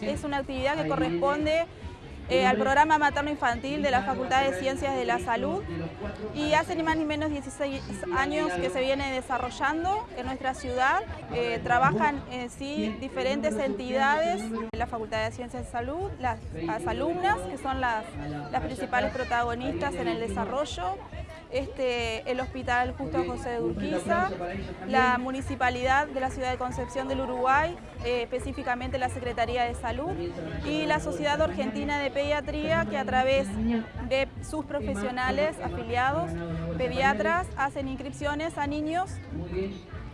Es una actividad que corresponde eh, al programa materno-infantil de la Facultad de Ciencias de la Salud. Y hace ni más ni menos 16 años que se viene desarrollando en nuestra ciudad. Eh, trabajan en sí diferentes entidades de la Facultad de Ciencias de Salud, las, alumnas que son las, las principales protagonistas en el desarrollo, este, el Hospital Justo José de Urquiza, la Municipalidad de la Ciudad de Concepción del Uruguay, eh, específicamente la Secretaría de Salud y la Sociedad Argentina de Pediatría que a través de sus profesionales afiliados, pediatras, hacen inscripciones a niños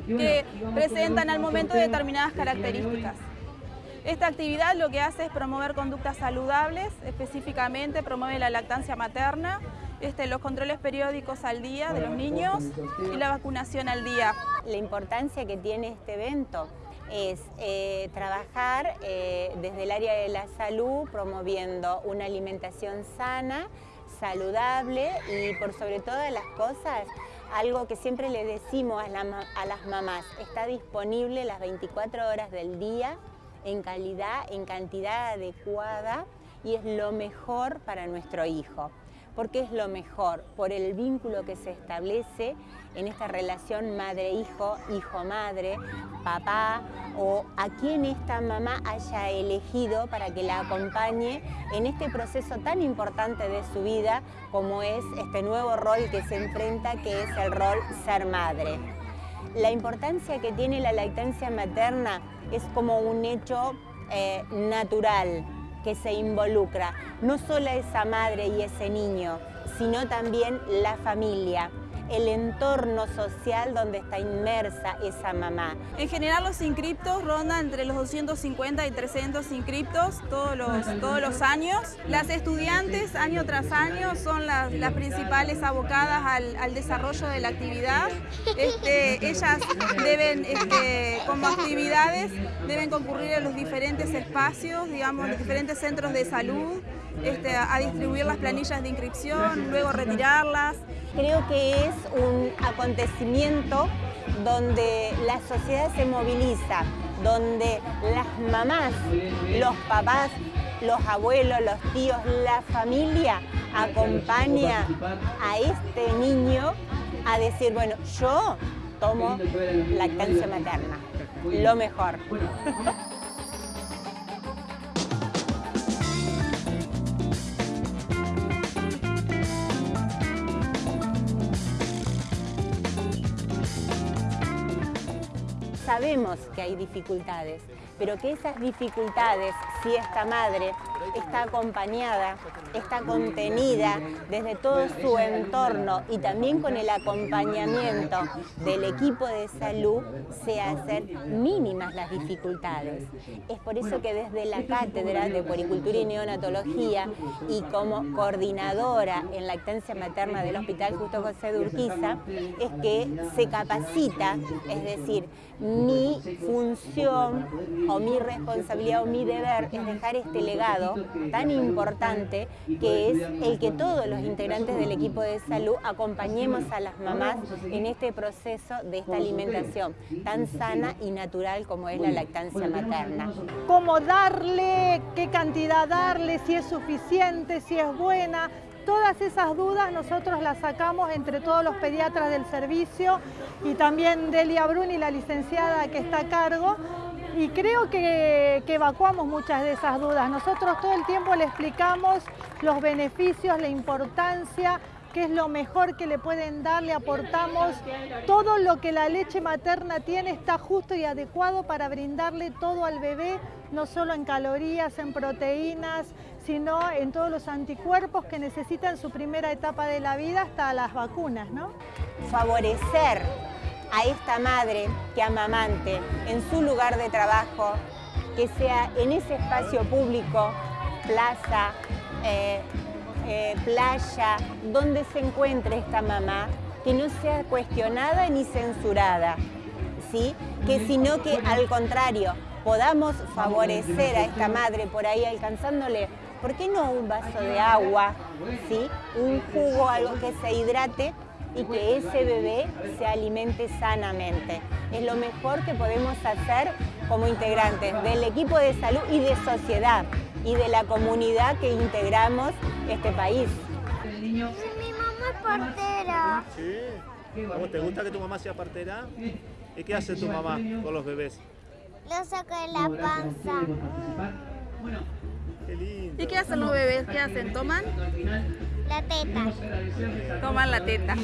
que presentan al momento determinadas características. Esta actividad lo que hace es promover conductas saludables, específicamente promueve la lactancia materna, este, los controles periódicos al día de los niños y la vacunación al día. La importancia que tiene este evento es eh, trabajar eh, desde el área de la salud promoviendo una alimentación sana, saludable y por sobre todas las cosas algo que siempre le decimos a, a las mamás, está disponible las 24 horas del día en calidad, en cantidad adecuada y es lo mejor para nuestro hijo porque es lo mejor, por el vínculo que se establece en esta relación madre-hijo, hijo-madre, papá o a quien esta mamá haya elegido para que la acompañe en este proceso tan importante de su vida como es este nuevo rol que se enfrenta que es el rol ser madre. La importancia que tiene la lactancia materna es como un hecho eh, natural, que se involucra, no solo esa madre y ese niño, sino también la familia el entorno social donde está inmersa esa mamá. En general los inscriptos rondan entre los 250 y 300 inscriptos todos los, todos los años. Las estudiantes año tras año son las, principales abocadas al, desarrollo de la actividad. Este, ellas deben, este, como actividades, deben concurrir a los diferentes espacios, digamos, los diferentes centros de salud, este, a distribuir las planillas de inscripción, luego retirarlas. Creo que es un acontecimiento donde la sociedad se moviliza, donde las mamás, los papás, los abuelos, los tíos, la familia acompaña a este niño a decir, bueno, yo tomo lactancia materna, lo mejor. Sabemos que hay dificultades, pero que esas dificultades, si esta madre está acompañada, está contenida desde todo su entorno y también con el acompañamiento del equipo de salud, se hacen mínimas las dificultades. Es por eso que desde la Cátedra de Puericultura y Neonatología y como coordinadora en lactancia materna del Hospital Justo José de Urquiza, es que se capacita, es decir, mi función o mi responsabilidad o mi deber es dejar este legado tan importante que es el que todos los integrantes del equipo de salud acompañemos a las mamás en este proceso de esta alimentación tan sana y natural como es la lactancia materna. ¿Cómo darle? ¿Qué cantidad darle? ¿Si es suficiente? ¿Si es buena? Todas esas dudas nosotros las sacamos entre todos los pediatras del servicio y también Delia Bruni, la licenciada que está a cargo, y creo que, evacuamos muchas de esas dudas. Nosotros todo el tiempo le explicamos los beneficios, la importancia, qué es lo mejor que le pueden dar, le aportamos todo lo que la leche materna tiene, está justo y adecuado para brindarle todo al bebé, no solo en calorías, en proteínas, sino en todos los anticuerpos que necesita en su primera etapa de la vida hasta las vacunas. ¿no? Favorecer a esta madre que amamante en su lugar de trabajo, que sea en ese espacio público, plaza, eh, eh, playa, donde se encuentre esta mamá, que no sea cuestionada ni censurada, ¿sí? que sino que al contrario, podamos favorecer a esta madre por ahí alcanzándole, ¿por qué no un vaso de agua, ¿sí? un jugo, algo que se hidrate y que ese bebé se alimente sanamente? Es lo mejor que podemos hacer como integrantes del equipo de salud y de sociedad y de la comunidad que integramos este país. Mi mamá es partera. ¿Sí? ¿Cómo te gusta que tu mamá sea partera? ¿Y qué hace tu mamá con los bebés? Lo saco de la panza. Qué lindo. ¿Y qué hacen los bebés? ¿Qué hacen? ¿Toman? La teta. Toman la teta.